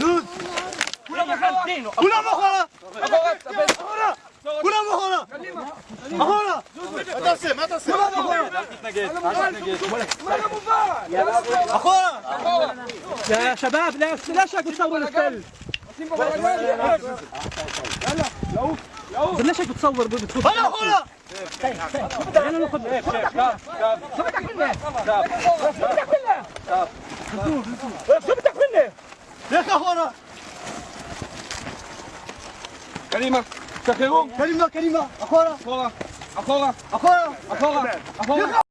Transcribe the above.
Dud! كلهم خالدين كلهم أخرى أخرى كلهم أخرى أخرى ما تصير ما تصير أخرى يا شباب لا لا شكوا تصوروا الكل بلاش هيك بتصور بتفوت أنا أخرى أنا ناخذ شبكه كلها شبكه كلها سبتك مني يا اخي اخوانا كريمه تخيرون كريمه كريمه اخوانا اخوانا اخوانا اخوانا اخوانا